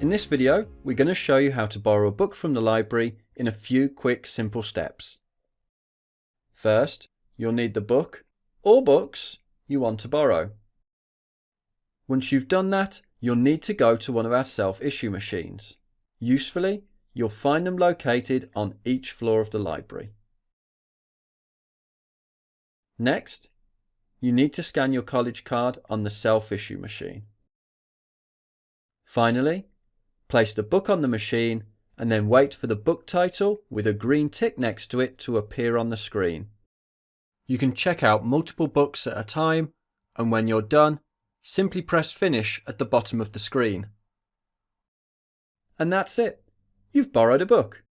In this video, we're going to show you how to borrow a book from the library in a few quick simple steps. First, you'll need the book or books you want to borrow. Once you've done that, you'll need to go to one of our self-issue machines. Usefully, you'll find them located on each floor of the library. Next, you need to scan your college card on the self-issue machine. Finally, place the book on the machine and then wait for the book title with a green tick next to it to appear on the screen. You can check out multiple books at a time and when you're done, simply press finish at the bottom of the screen. And that's it. You've borrowed a book.